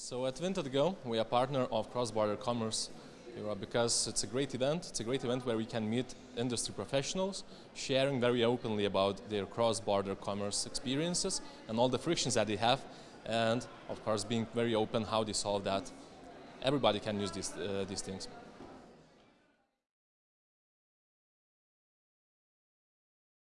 So at Vinted we are partner of Cross Border Commerce Europe because it's a great event. It's a great event where we can meet industry professionals sharing very openly about their cross-border commerce experiences and all the frictions that they have and of course being very open how they solve that. Everybody can use these, uh, these things.